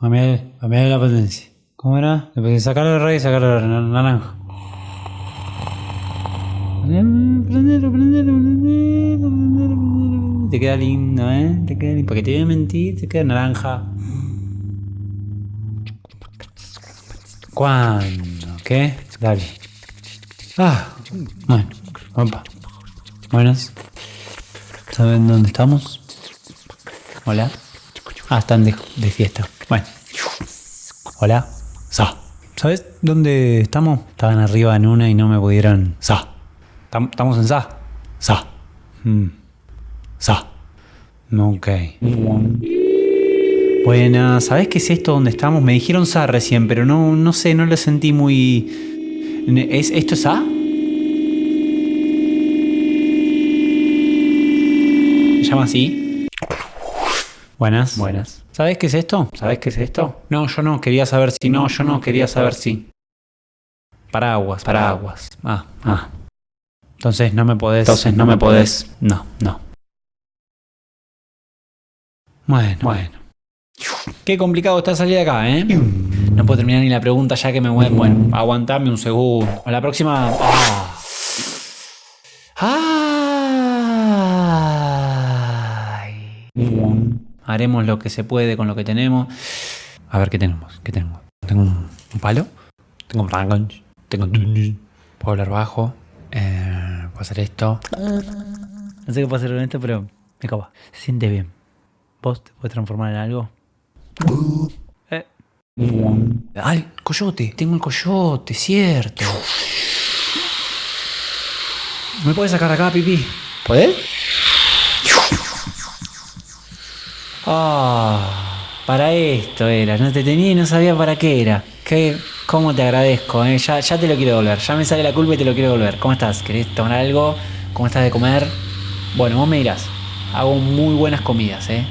Cambiar, cambiar la potencia. ¿Cómo era? Sacarlo de raíz sacarlo de naranja. Prendelo, prendelo, prendelo, prendelo. Te queda lindo, ¿eh? Te queda lindo. Porque te voy a mentir, te queda naranja. ¿Cuándo? ¿Qué? Dale. Ah, bueno, opa. Buenas. ¿Saben dónde estamos? Hola. Ah, están de, de fiesta. Bueno. Hola. Sa. ¿Sabes dónde estamos? Estaban arriba en una y no me pudieron. Sa. Tam- ¿Estamos en Sa? Sa. Mm. Sa. Ok. Buenas, ¿sabes qué es esto donde estamos? Me dijeron Sa recién, pero no, no sé, no lo sentí muy. ¿Es, ¿Esto es Sa? ¿Se llama así? Buenas. Buenas. ¿Sabes qué es esto? ¿Sabes qué es esto? No, yo no, quería saber si. No, yo no, quería saber si. Paraguas, paraguas. Ah, ah. Entonces no me podés. Entonces no me podés. No, no. Bueno, bueno. Qué complicado está salir de acá, ¿eh? No puedo terminar ni la pregunta ya que me mueven. Bueno, aguantame un segundo. A la próxima. ¡Ah! Ay. Haremos lo que se puede con lo que tenemos. A ver qué tenemos. ¿Qué tenemos? Tengo un, un palo. Tengo un rango. Tengo. Puedo hablar bajo. Eh, puedo hacer esto. No sé qué puedo hacer con esto, pero me copa. Siente bien. ¿Vos te puedes transformar en algo? Eh. ¡Ay, coyote! Tengo el coyote, cierto. ¿Me puedes sacar acá, pipí? ¿Podés? Ah, para esto era. No te tenía y no sabía para qué era. ¿Qué, ¿Cómo te agradezco? eh? Ya, ya te lo quiero devolver. Ya me sale la culpa y te lo quiero devolver. ¿Cómo estás? ¿Querés tomar algo? ¿Cómo estás de comer? Bueno, vos me dirás. Hago muy buenas comidas, ¿eh?